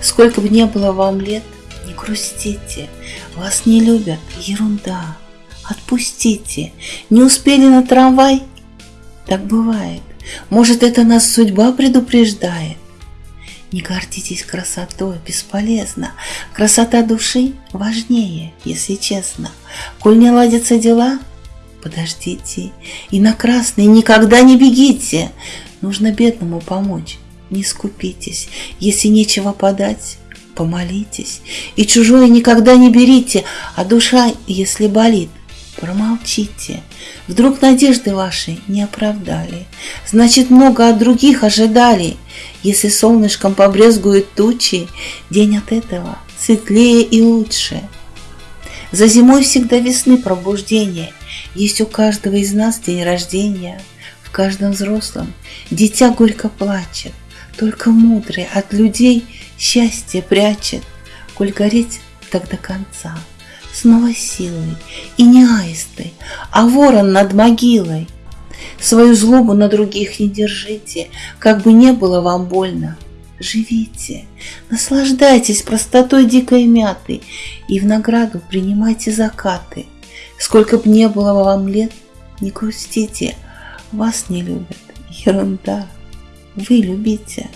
Сколько бы ни было вам лет, не грустите, вас не любят, ерунда. Отпустите, не успели на трамвай? Так бывает. Может, это нас судьба предупреждает? Не гордитесь красотой, бесполезно. Красота души важнее, если честно. Коль не ладятся дела, подождите. И на красный никогда не бегите. Нужно бедному помочь, не скупитесь. Если нечего подать, помолитесь. И чужое никогда не берите, а душа, если болит, промолчите. Вдруг надежды ваши не оправдали, значит, много от других ожидали. Если солнышком побрезгуют тучи, день от этого светлее и лучше. За зимой всегда весны пробуждение, есть у каждого из нас день рождения. В каждом взрослом дитя горько плачет, только мудрый от людей счастье прячет, коль гореть так до конца снова силой, и не аисты, а ворон над могилой. Свою злобу на других не держите, как бы не было вам больно. Живите, наслаждайтесь простотой дикой мяты и в награду принимайте закаты. Сколько б не было вам лет, не грустите, вас не любят, ерунда, вы любите.